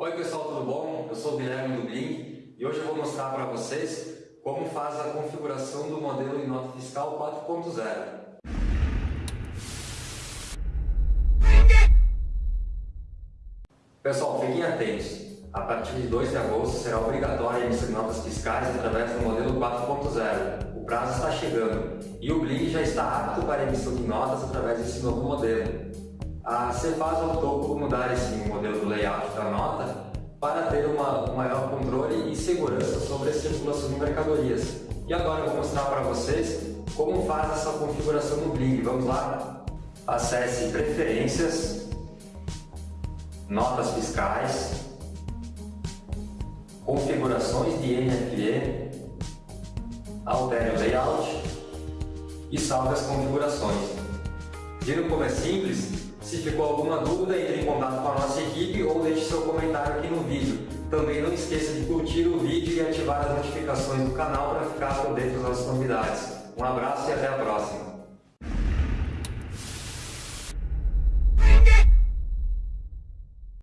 Oi pessoal, tudo bom? Eu sou o Guilherme do Blink e hoje eu vou mostrar para vocês como faz a configuração do modelo de nota fiscal 4.0. Pessoal, fiquem atentos. A partir de 2 de agosto será obrigatória a emissão de notas fiscais através do modelo 4.0. O prazo está chegando e o Blink já está apto para a emissão de notas através desse novo modelo. A Cefaz optou por mudar esse modelo do layout da nota para ter uma, um maior controle e segurança sobre a circulação de mercadorias. E agora eu vou mostrar para vocês como faz essa configuração no Blink. Vamos lá? Acesse Preferências, Notas Fiscais, Configurações de NFE, altere o layout e salve as configurações. Viram como é simples? Se ficou alguma dúvida, entre em contato com a nossa equipe ou deixe seu comentário aqui no vídeo. Também não esqueça de curtir o vídeo e ativar as notificações do canal para ficar por dentro das novidades. Um abraço e até a próxima!